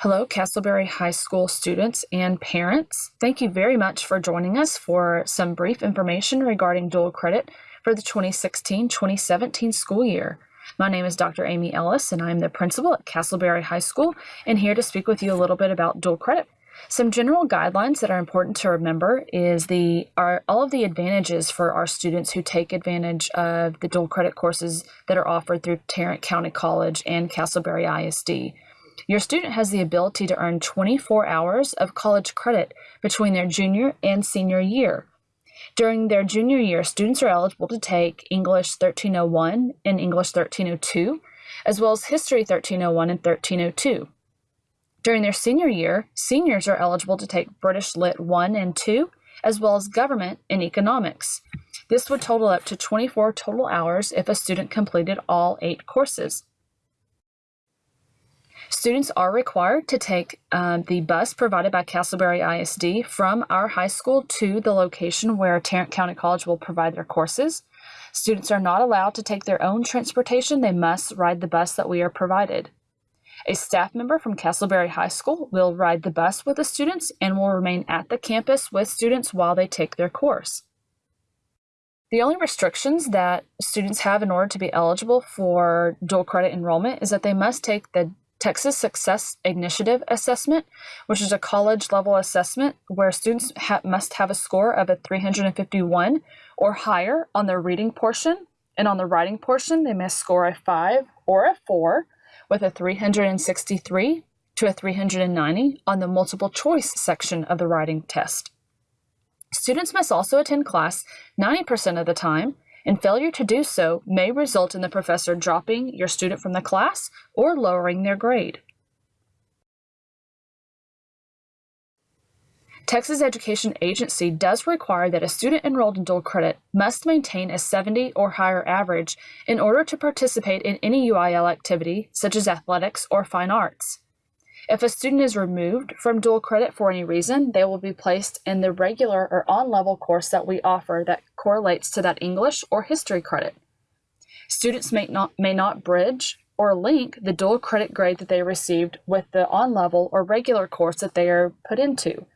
Hello, Castleberry High School students and parents. Thank you very much for joining us for some brief information regarding dual credit for the 2016-2017 school year. My name is Dr. Amy Ellis, and I'm the principal at Castleberry High School, and here to speak with you a little bit about dual credit. Some general guidelines that are important to remember is the are all of the advantages for our students who take advantage of the dual credit courses that are offered through Tarrant County College and Castleberry ISD. Your student has the ability to earn 24 hours of college credit between their junior and senior year. During their junior year, students are eligible to take English 1301 and English 1302, as well as History 1301 and 1302. During their senior year, seniors are eligible to take British Lit 1 and 2, as well as Government and Economics. This would total up to 24 total hours if a student completed all eight courses. Students are required to take um, the bus provided by Castleberry ISD from our high school to the location where Tarrant County College will provide their courses. Students are not allowed to take their own transportation. They must ride the bus that we are provided. A staff member from Castleberry High School will ride the bus with the students and will remain at the campus with students while they take their course. The only restrictions that students have in order to be eligible for dual credit enrollment is that they must take the Texas Success Initiative Assessment, which is a college level assessment where students ha must have a score of a 351 or higher on the reading portion, and on the writing portion, they must score a 5 or a 4 with a 363 to a 390 on the multiple choice section of the writing test. Students must also attend class 90% of the time and failure to do so may result in the professor dropping your student from the class or lowering their grade. Texas Education Agency does require that a student enrolled in dual credit must maintain a 70 or higher average in order to participate in any UIL activity such as athletics or fine arts. If a student is removed from dual credit for any reason, they will be placed in the regular or on-level course that we offer that correlates to that English or history credit. Students may not, may not bridge or link the dual credit grade that they received with the on-level or regular course that they are put into.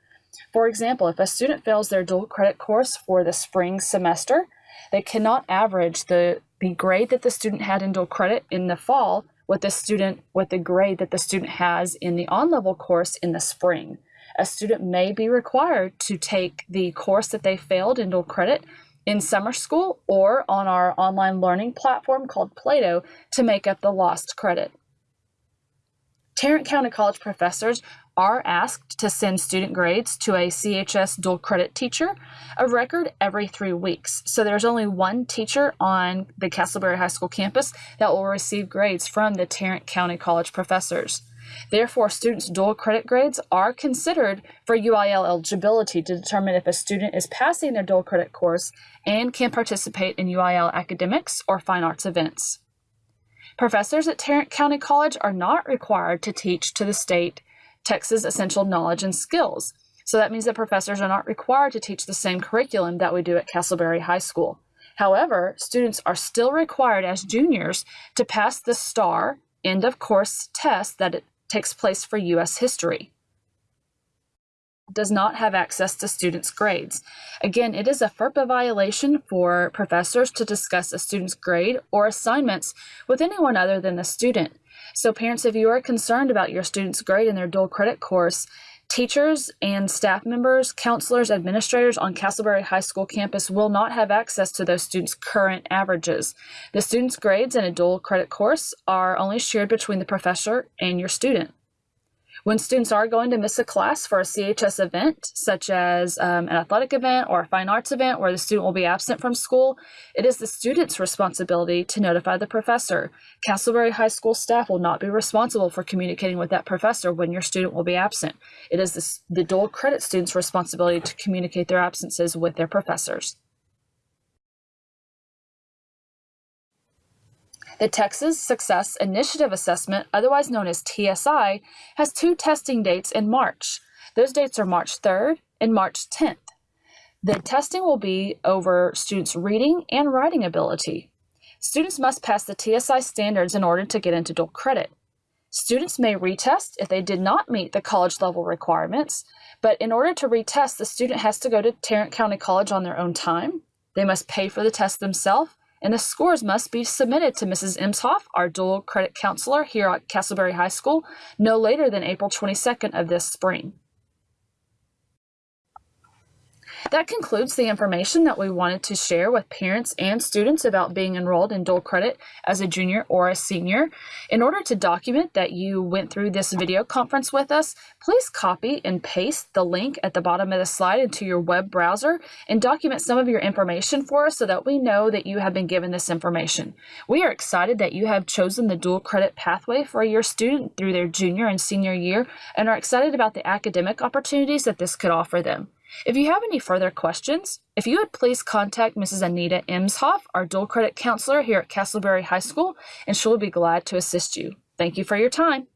For example, if a student fails their dual credit course for the spring semester, they cannot average the, the grade that the student had in dual credit in the fall with the student with the grade that the student has in the on-level course in the spring. A student may be required to take the course that they failed in dual credit in summer school or on our online learning platform called Plato to make up the lost credit. Tarrant County College professors are asked to send student grades to a CHS dual credit teacher, a record every three weeks. So there's only one teacher on the Castleberry High School campus that will receive grades from the Tarrant County College professors. Therefore, students' dual credit grades are considered for UIL eligibility to determine if a student is passing their dual credit course and can participate in UIL academics or fine arts events. Professors at Tarrant County College are not required to teach to the state Texas essential knowledge and skills. So that means that professors are not required to teach the same curriculum that we do at Castleberry High School. However, students are still required as juniors to pass the STAAR end of course test that it takes place for U.S. history. Does not have access to students' grades. Again, it is a FERPA violation for professors to discuss a student's grade or assignments with anyone other than the student. So parents, if you are concerned about your student's grade in their dual credit course, teachers and staff members, counselors, administrators on Castleberry High School campus will not have access to those students' current averages. The student's grades in a dual credit course are only shared between the professor and your student. When students are going to miss a class for a CHS event, such as um, an athletic event or a fine arts event where the student will be absent from school, it is the student's responsibility to notify the professor. Castleberry High School staff will not be responsible for communicating with that professor when your student will be absent. It is the, the dual credit student's responsibility to communicate their absences with their professors. The Texas Success Initiative Assessment, otherwise known as TSI, has two testing dates in March. Those dates are March 3rd and March 10th. The testing will be over students' reading and writing ability. Students must pass the TSI standards in order to get into dual credit. Students may retest if they did not meet the college level requirements, but in order to retest, the student has to go to Tarrant County College on their own time. They must pay for the test themselves, and the scores must be submitted to Mrs. Imshoff, our dual credit counselor here at Castleberry High School, no later than April 22nd of this spring. That concludes the information that we wanted to share with parents and students about being enrolled in dual credit as a junior or a senior. In order to document that you went through this video conference with us, please copy and paste the link at the bottom of the slide into your web browser and document some of your information for us so that we know that you have been given this information. We are excited that you have chosen the dual credit pathway for your student through their junior and senior year and are excited about the academic opportunities that this could offer them. If you have any further questions, if you would please contact Mrs. Anita Imshoff, our dual credit counselor here at Castleberry High School, and she will be glad to assist you. Thank you for your time.